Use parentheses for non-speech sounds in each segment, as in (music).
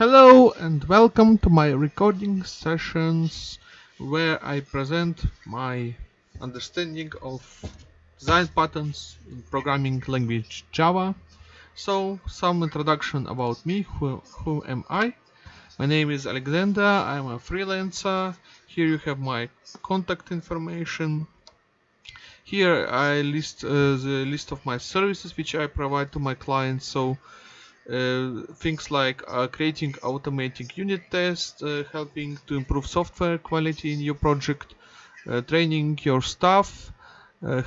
Hello and welcome to my recording sessions where I present my understanding of design patterns in programming language Java. So some introduction about me, who, who am I? My name is Alexander, I'm a freelancer. Here you have my contact information. Here I list uh, the list of my services which I provide to my clients. So uh, things like uh, creating automating unit tests, uh, helping to improve software quality in your project, training your staff,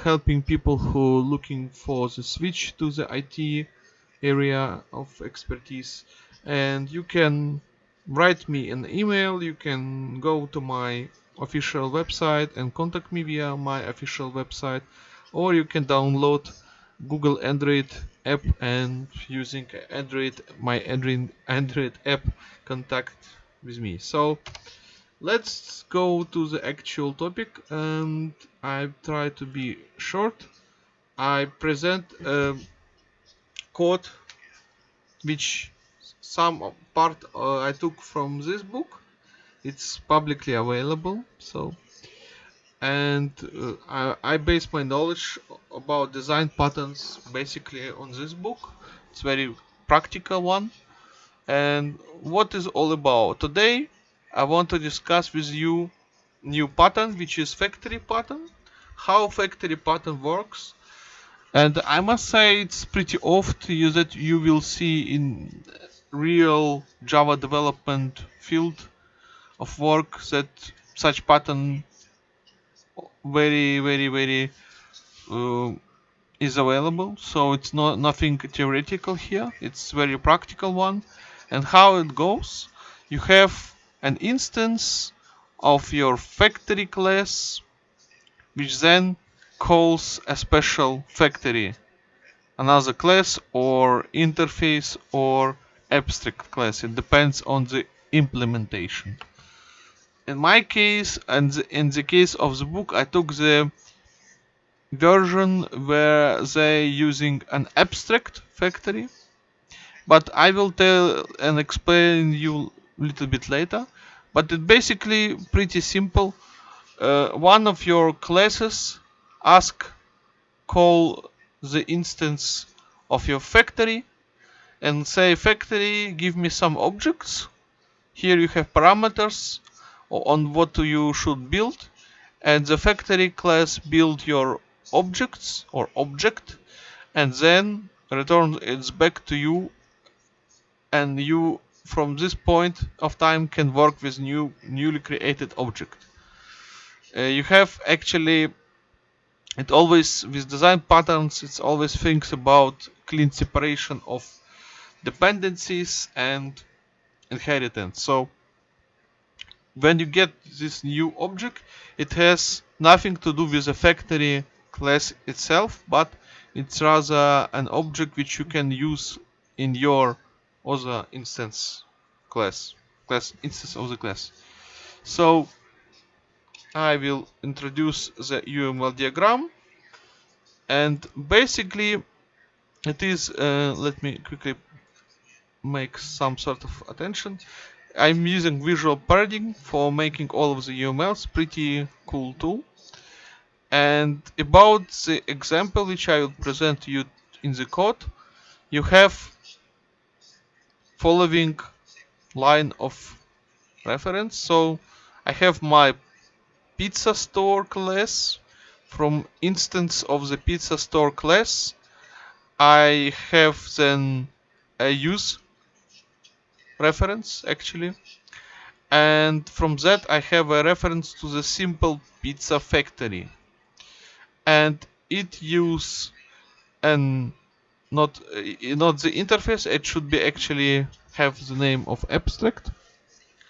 helping people who are looking for the switch to the IT area of expertise. And you can write me an email you can go to my official website and contact me via my official website or you can download Google Android app and using Android my Android Android app contact with me. So let's go to the actual topic and I try to be short. I present a code which some part uh, I took from this book. It's publicly available, so and uh, I, I base my knowledge about design patterns basically on this book. It's very practical one. And what is all about? Today I want to discuss with you new pattern which is factory pattern how factory pattern works. And I must say it's pretty often that you will see in real Java development field of work that such pattern very very very uh, is available. So it's not nothing theoretical here. It's very practical one. And how it goes you have an instance of your factory class which then calls a special factory. Another class or interface or abstract class. It depends on the implementation in my case and in the case of the book I took the version where they using an abstract factory but I will tell and explain you a little bit later. But it basically pretty simple. Uh, one of your classes ask call the instance of your factory and say factory give me some objects. Here you have parameters on what you should build and the factory class build your objects or object and then return it back to you and you from this point of time can work with new newly created object. Uh, you have actually it always with design patterns it's always thinks about clean separation of dependencies and inheritance. So when you get this new object it has nothing to do with the factory class itself but it's rather an object which you can use in your other instance class class instance of the class. So I will introduce the UML diagram. And basically it is uh, let me quickly make some sort of attention I'm using Visual Paradigm for making all of the UMLs, pretty cool tool. And about the example which I will present to you in the code, you have following line of reference. So I have my pizza store class from instance of the pizza store class. I have then a use reference actually. And from that I have a reference to the simple pizza factory. And it use and not uh, not the interface. It should be actually have the name of abstract.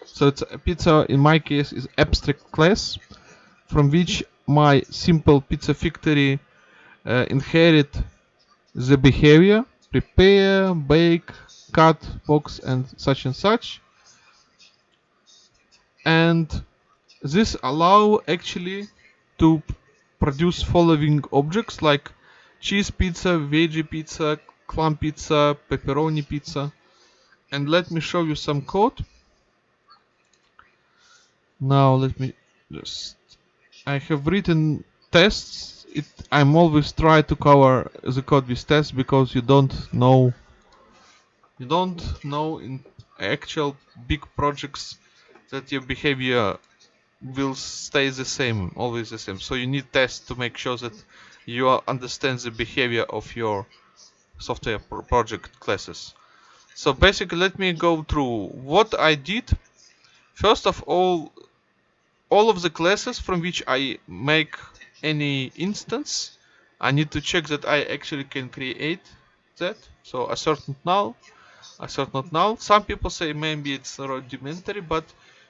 So it's a pizza in my case is abstract class from which my simple pizza factory uh, inherit the behavior prepare bake cut box and such and such. And this allow actually to produce following objects like cheese pizza, veggie pizza, clam pizza, pepperoni pizza. And let me show you some code. Now let me just I have written tests. It I'm always try to cover the code with tests because you don't know you don't know in actual big projects that your behavior will stay the same always the same. So you need tests to make sure that you understand the behavior of your software project classes. So basically let me go through what I did. First of all all of the classes from which I make any instance I need to check that I actually can create that. So assert not null assert not null. some people say maybe it's rudimentary but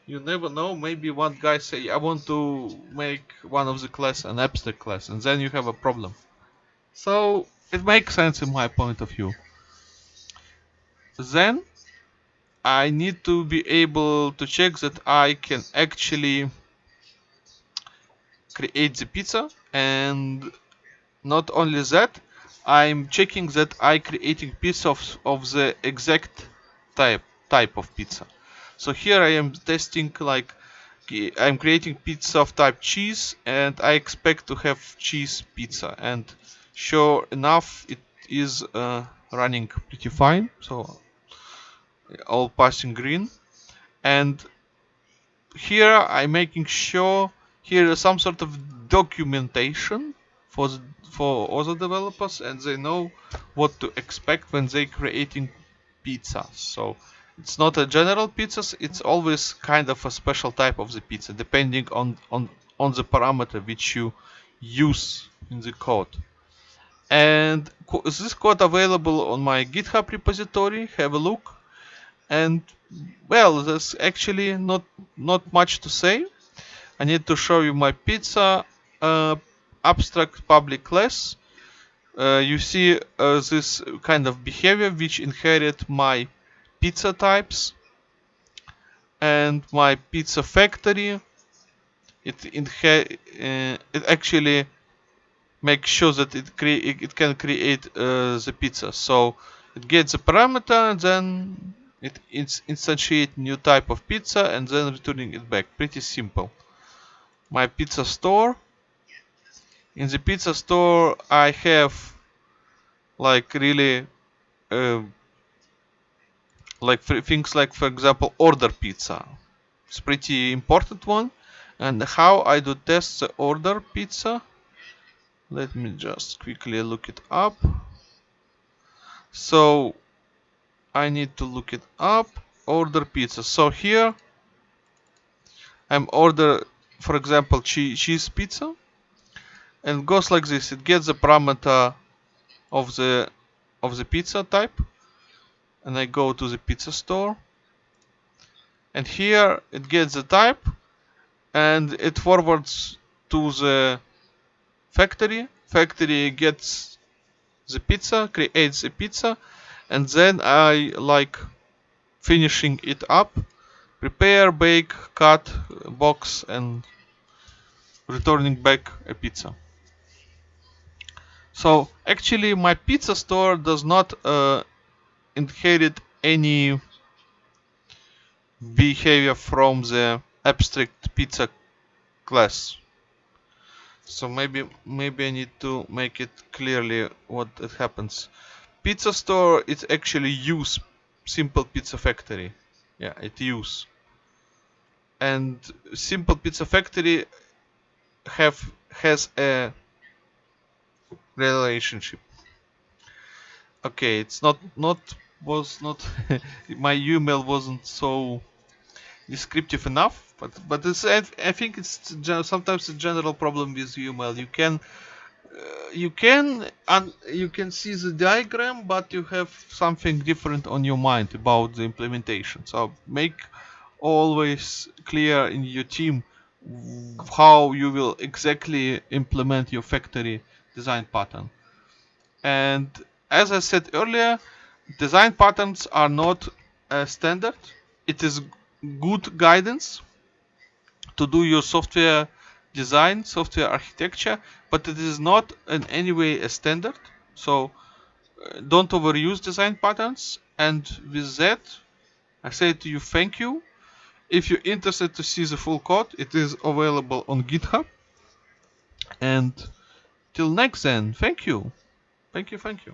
you never know. Maybe one guy say I want to make one of the class an abstract class and then you have a problem. So it makes sense in my point of view. Then I need to be able to check that I can actually create the pizza and not only that I'm checking that I creating piece of, of the exact type type of pizza. So here I am testing like I'm creating pizza of type cheese and I expect to have cheese pizza. And sure enough it is uh, running pretty fine. So all passing green. And here I'm making sure here is some sort of documentation for for other developers and they know what to expect when they creating pizza. So it's not a general pizzas it's always kind of a special type of the pizza depending on on on the parameter which you use in the code. And this code available on my github repository have a look. And well there's actually not not much to say. I need to show you my pizza uh, abstract public class. Uh, you see uh, this kind of behavior which inherit my pizza types and my pizza factory. It uh, it actually makes sure that it it can create uh, the pizza. So it gets the parameter and then it instantiate new type of pizza and then returning it back. Pretty simple. My pizza store in the pizza store I have like really uh, like things like for example order pizza. It's pretty important one. And how I do test the order pizza? Let me just quickly look it up. So I need to look it up. Order pizza. So here I'm order for example cheese pizza and goes like this. It gets the parameter of the of the pizza type. And I go to the pizza store. And here it gets the type. And it forwards to the factory. Factory gets the pizza creates a pizza. And then I like finishing it up prepare bake cut box and returning back a pizza so actually my pizza store does not uh, inherit any behavior from the abstract pizza class. So maybe maybe I need to make it clearly what it happens. Pizza store it actually use simple pizza factory. Yeah it use. And simple pizza factory have has a relationship. Okay it's not not was not (laughs) my UML wasn't so descriptive enough but but it's I, I think it's sometimes a general problem with UML you can uh, you can and you can see the diagram but you have something different on your mind about the implementation. So make always clear in your team how you will exactly implement your factory design pattern and as I said earlier design patterns are not a standard it is good guidance to do your software design software architecture but it is not in any way a standard so uh, don't overuse design patterns and with that I say to you thank you. If you're interested to see the full code, it is available on GitHub. And till next then, thank you. Thank you, thank you.